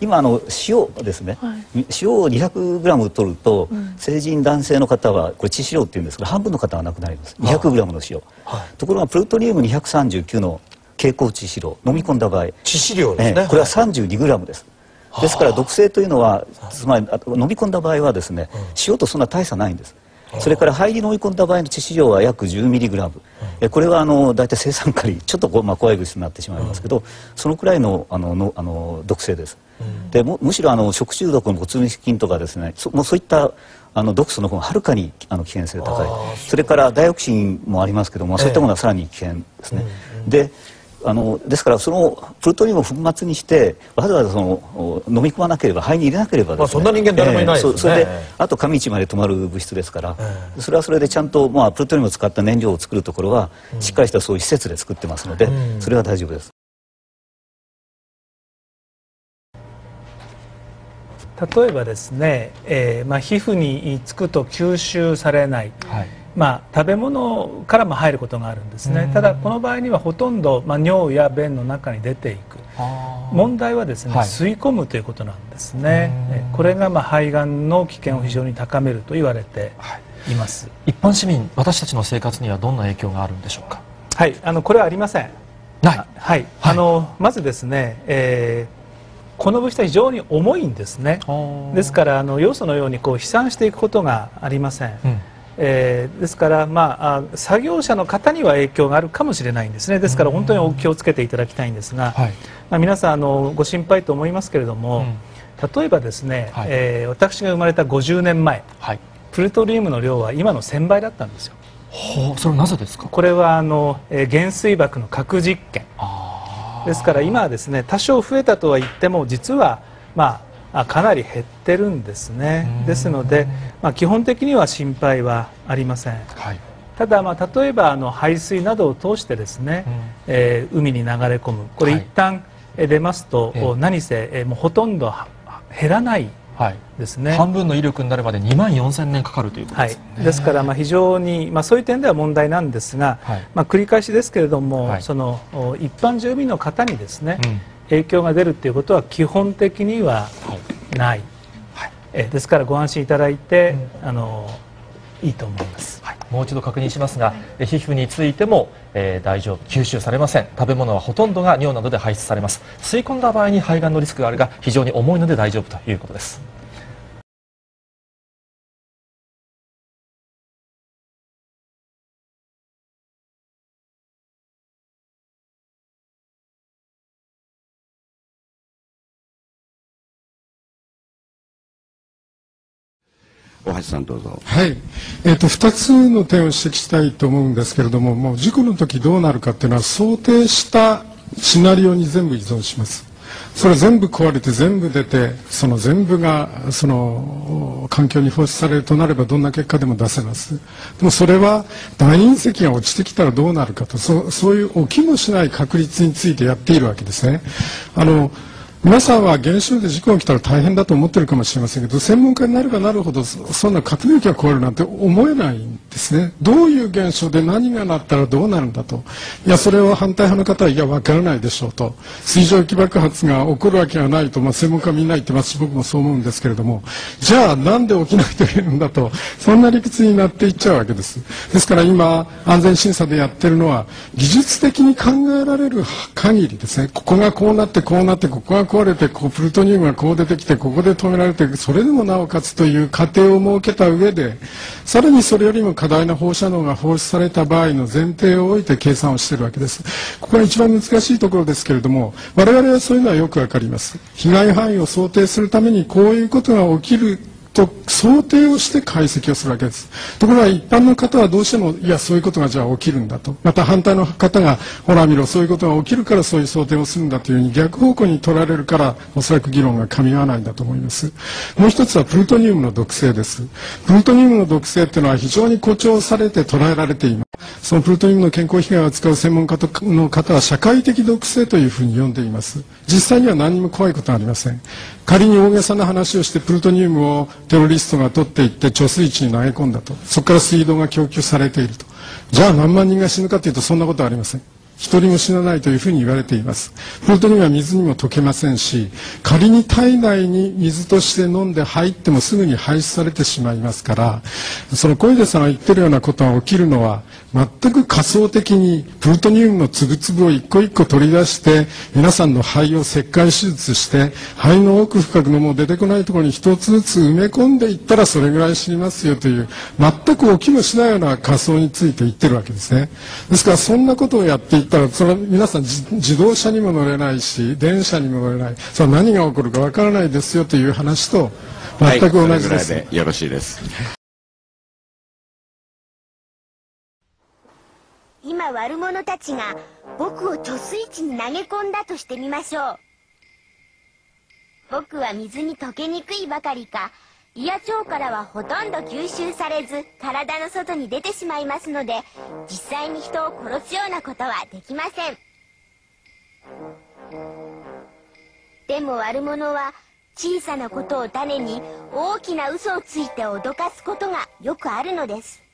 今あの塩ですね、はい、塩を 200g 取ると、うん、成人男性の方はこれ致死量っていうんですけど半分の方はなくなります。200g の塩、はい、ところがプルトニウム239の蛍光致死量飲み込んだ場合。致死量ですね、これは 32g です、ですから毒性というのはつまり飲み込んだ場合はですね、塩とそんな大差ないんですそれから肺に飲み込んだ場合の致死量は約 10mg、うん、これはあの大体生酸カリちょっとこう、まあ、怖い物質になってしまいますけど、うん、そのくらいのあののあの毒性です、うん、でむしろあの食中毒の骨密菌とかですねそもうそういったあの毒素の方がはるかにあの危険性高い。それからダイオキシンもありますけども、そういったものはさらに危険ですね、であのですからそのプルトニウムを粉末にしてわざわざその飲み込まなければ肺に入れなければ、ね、まあ、そんな人間誰もいないですね、えー、それであと上市まで止まる物質ですから、えー、それはそれでちゃんと、まあ、プルトニウムを使った燃料を作るところは、うん、しっかりしたそういう施設で作ってますので、うん、それは大丈夫です。例えばですね、えーまあ、皮膚につくと吸収されない、はいまあ、食べ物からも入ることがあるんですね。ただこの場合にはほとんど、まあ、尿や便の中に出ていく。問題はですね、はい、吸い込むということなんですね。これがまあ肺がんの危険を非常に高めると言われてい。ます、はい、一般市民私たちの生活にはどんな影響があるんでしょうか？はい。あのこれはありません。はい、はい、あのまずですね、えーこの物質は非常に重いんですね。ですからあの要素のようにこう飛散していくことがありません、うんえー、ですから、まあ、作業者の方には影響があるかもしれないんですね。ですから本当にお気をつけていただきたいんですが、はい、まあ、皆さんあのご心配と思いますけれども、うん、例えばですね、はい、えー、私が生まれた50年前、はい、プルトリウムの量は今の1000倍だったんですよ。はあ、それはなぜですか？これはあの、えー、原水爆の核実験。ですから今はですね多少増えたとは言っても実はまあかなり減ってるんですね。ですので、まあ、基本的には心配はありません、はい、ただ、まあ、例えばあの排水などを通してですね、うん、えー、海に流れ込む。これ一旦出ますと、はい、何せ、えー、もうほとんど減らないですね、はい、半分の威力になるまで2万4000年かかるということです、ね、はい、ですからまあ非常に、まあ、そういう点では問題なんですが、はい、まあ、繰り返しですけれども、その一般住民の方にですね、うん影響が出るということは基本的にはない、はい、えですからご安心いただいて、うん、あのいいと思います、はい、もう一度確認しますが、はい、皮膚についても、えー、大丈夫。吸収されません。食べ物はほとんどが尿などで排出されます。吸い込んだ場合に肺がんのリスクがあるが非常に重いので大丈夫ということです大橋さんどうぞ。はい。えっ、ー、と、二つの点を指摘したいと思うんですけれども、もう事故の時どうなるかっていうのは想定したシナリオに全部依存します。それ全部壊れて全部出て、その全部が、その、環境に放出されるとなればどんな結果でも出せます。でもそれは大隕石が落ちてきたらどうなるかと、そそういう起きもしない確率についてやっているわけですね。あの、皆さんは原子炉で事故が起きたら大変だと思ってるかもしれませんけど専門家になればなるほどそんな核兵器が壊れるなんて思えないんですね。どういう現象で何がなったらどうなるんだと。いやそれを反対派の方はいや分からないでしょうと。水蒸気爆発が起こるわけがないと、まあ、専門家みんな言ってますし僕もそう思うんですけれども。じゃあなんで起きないといけないんだと。そんな理屈になっていっちゃうわけです。ですから今安全審査でやってるのは技術的に考えられる限りですね。ここがこうなってこうなってここが壊れてこうプルトニウムがこう出てきてここで止められてそれでもなおかつという過程を設けた上でさらにそれよりも過大な放射能が放出された場合の前提を置いて計算をしているわけです。ここが一番難しいところですけれども我々はそういうのはよくわかります。被害範囲を想定するためにこういうことが起きると想定をして解析をするわけです。ところが一般の方はどうしてもいやそういうことがじゃあ起きるんだと。また反対の方がほら見ろそういうことが起きるからそういう想定をするんだというふうに逆方向に取られるからおそらく議論が噛み合わないんだと思います。もう一つはプルトニウムの毒性です。プルトニウムの毒性っていうのは非常に誇張されて捉えられています。そのプルトニウムの健康被害を扱う専門家の方は社会的毒性というふうに呼んでいます。実際には何も怖いことはありません。仮に大げさな話をしてプルトニウムをテロリストが取っていって貯水池に投げ込んだと。そこから水道が供給されていると。じゃあ何万人が死ぬかというとそんなことはありません。一人も死なないというふうに言われています。プルトニウムは水にも溶けませんし仮に体内に水として飲んで入ってもすぐに排出されてしまいますからその小出さんが言ってるようなことが起きるのは全く仮想的にプルトニウムの粒々を一個一個取り出して皆さんの肺を切開手術して肺の奥深くのもう出てこないところに一つずつ埋め込んでいったらそれぐらい死にますよという全く起きもしないような仮想について言ってるわけですね。ですからそんなことをやっていったらそれは皆さん自動車にも乗れないし電車にも乗れない。それは何が起こるかわからないですよという話と全く同じです、はい、でよろしいです。今悪者たちが僕を貯水池に投げ込んだとしてみましょう。僕は水に溶けにくいばかりか胃や腸からはほとんど吸収されず体の外に出てしまいますので実際に人を殺すようなことはできません。でも悪者は小さなことを種に大きな嘘をついて脅かすことがよくあるのです。